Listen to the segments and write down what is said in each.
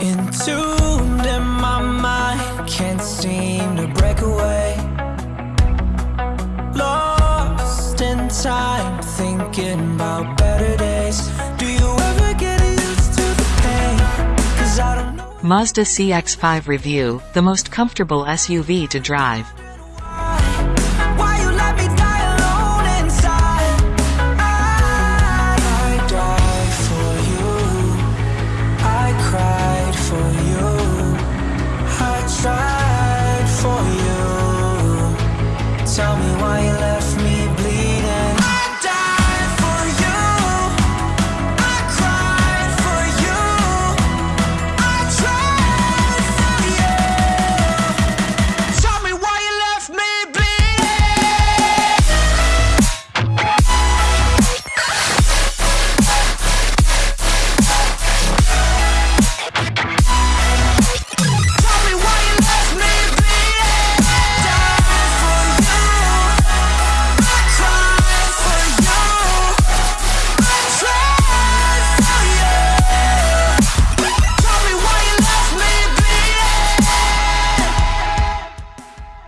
Entombed in my mind, can't seem to break away. Lost in time, thinking about better days. Do you ever get used to the pain? Mazda CX-5 Review, the most comfortable SUV to drive.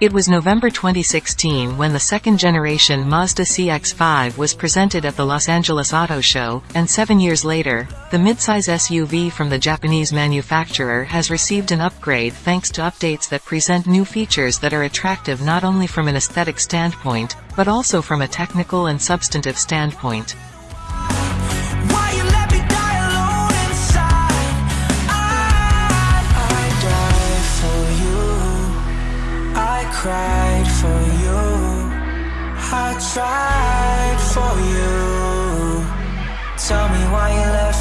It was November 2016 when the second-generation Mazda CX-5 was presented at the Los Angeles Auto Show, and seven years later, the midsize SUV from the Japanese manufacturer has received an upgrade thanks to updates that present new features that are attractive not only from an aesthetic standpoint, but also from a technical and substantive standpoint.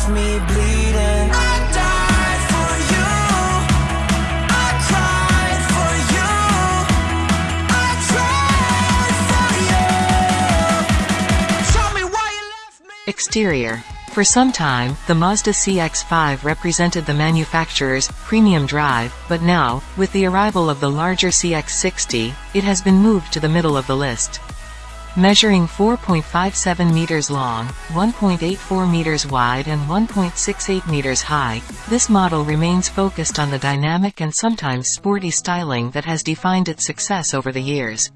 Me bleeding. I for you. Exterior. For some time, the Mazda CX-5 represented the manufacturer's premium drive, but now, with the arrival of the larger CX-60, it has been moved to the middle of the list. Measuring 4.57 meters long, 1.84 meters wide and 1.68 meters high, this model remains focused on the dynamic and sometimes sporty styling that has defined its success over the years.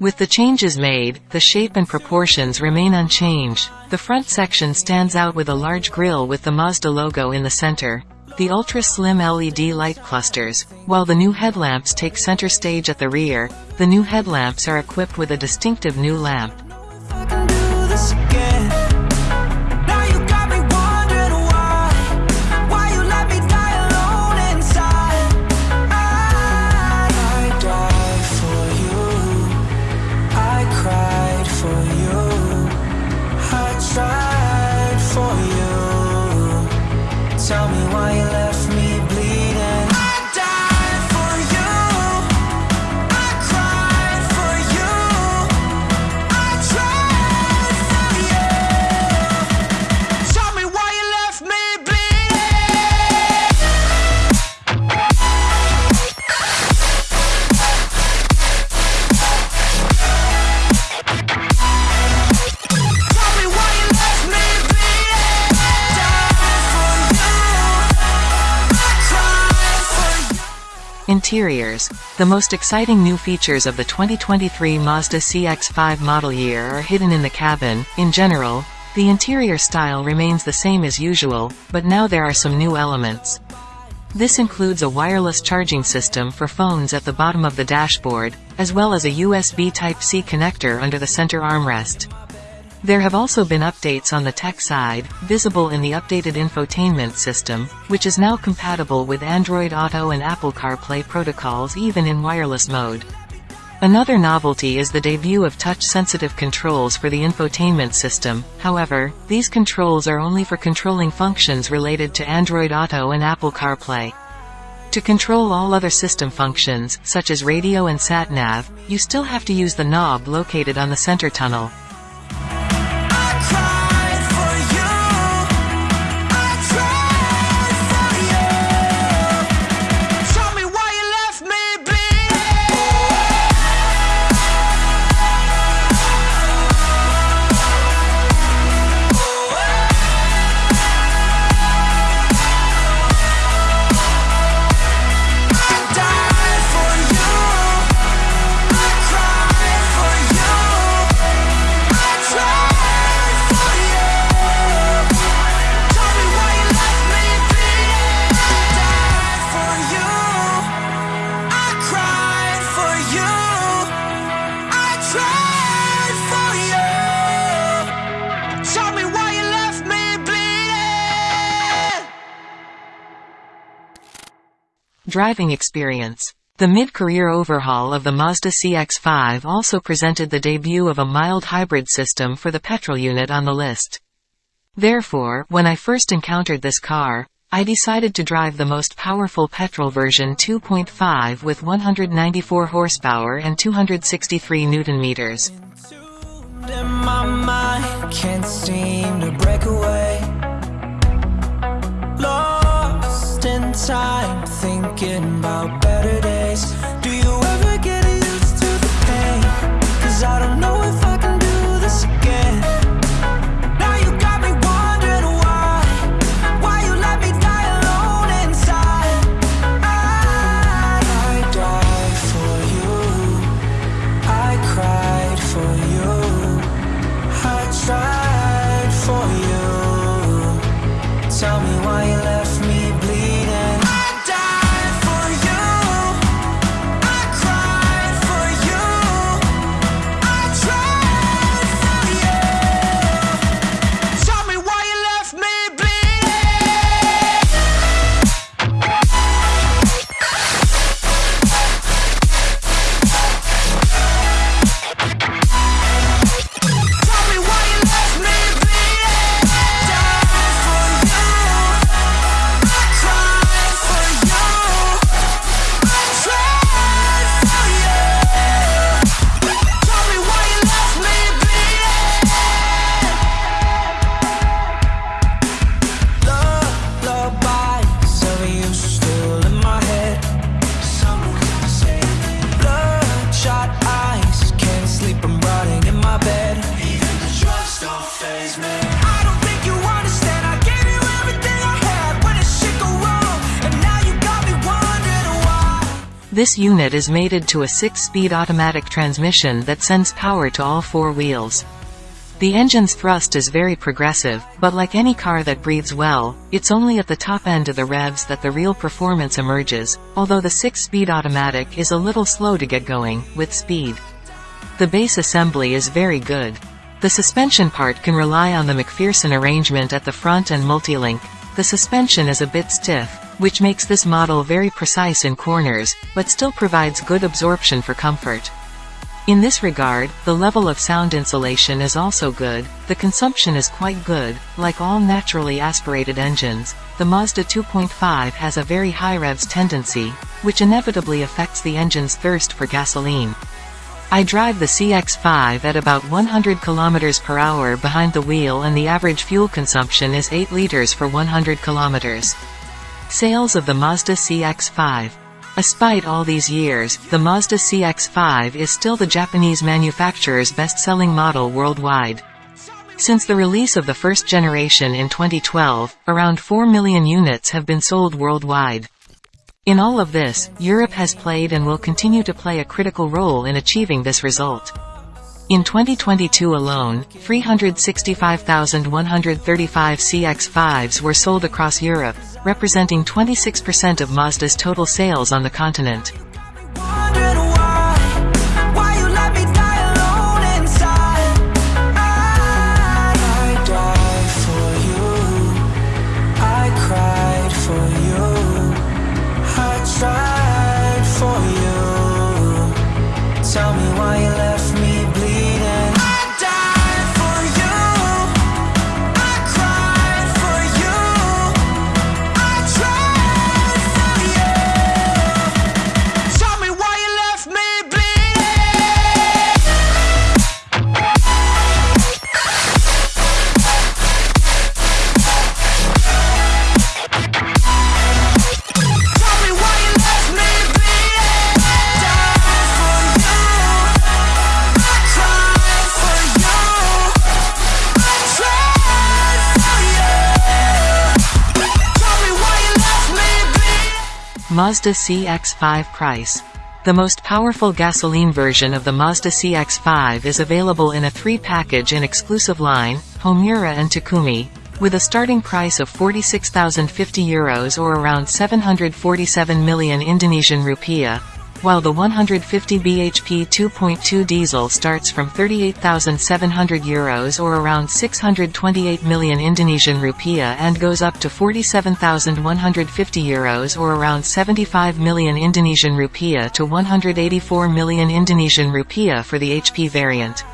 With the changes made, the shape and proportions remain unchanged. The front section stands out with a large grille with the Mazda logo in the center. The ultra-slim LED light clusters, while the new headlamps take center stage at the rear, the new headlamps are equipped with a distinctive new lamp. Tell me why you left me Interiors. The most exciting new features of the 2023 Mazda CX-5 model year are hidden in the cabin. In general, the interior style remains the same as usual, but now there are some new elements. This includes a wireless charging system for phones at the bottom of the dashboard, as well as a USB Type-C connector under the center armrest. There have also been updates on the tech side, visible in the updated infotainment system, which is now compatible with Android Auto and Apple CarPlay protocols even in wireless mode. Another novelty is the debut of touch-sensitive controls for the infotainment system, however, these controls are only for controlling functions related to Android Auto and Apple CarPlay. To control all other system functions, such as radio and sat-nav, you still have to use the knob located on the center tunnel. Driving experience. The mid-career overhaul of the Mazda CX-5 also presented the debut of a mild hybrid system for the petrol unit on the list. Therefore, when I first encountered this car, I decided to drive the most powerful petrol version 2.5 with 194 horsepower and 263 newton meters. Can't seem to break away. In time, thinking about better days. This unit is mated to a 6-speed automatic transmission that sends power to all four wheels. The engine's thrust is very progressive, but like any car that breathes well, it's only at the top end of the revs that the real performance emerges, although the 6-speed automatic is a little slow to get going, with speed. The base assembly is very good. The suspension part can rely on the MacPherson arrangement at the front and multi-link. The suspension is a bit stiff, which makes this model very precise in corners, but still provides good absorption for comfort. In this regard, the level of sound insulation is also good, the consumption is quite good, like all naturally aspirated engines, the Mazda 2.5 has a very high revs tendency, which inevitably affects the engine's thirst for gasoline. I drive the CX-5 at about 100 km per hour behind the wheel and the average fuel consumption is 8 liters for 100 km. Sales of the Mazda CX-5 Despite all these years, the Mazda CX-5 is still the Japanese manufacturer's best-selling model worldwide. Since the release of the first generation in 2012, around 4 million units have been sold worldwide. In all of this, Europe has played and will continue to play a critical role in achieving this result. In 2022 alone, 365,135 CX-5s were sold across Europe, representing 26% of Mazda's total sales on the continent. Mazda CX-5 price. The most powerful gasoline version of the Mazda CX-5 is available in a three-package in exclusive line, Homura and Takumi, with a starting price of 46,050 euros or around 747 million Indonesian rupiah. While the 150 bhp 2.2 diesel starts from 38,700 euros or around 628 million Indonesian rupiah and goes up to 47,150 euros or around 75 million Indonesian rupiah to 184 million Indonesian rupiah for the HP variant.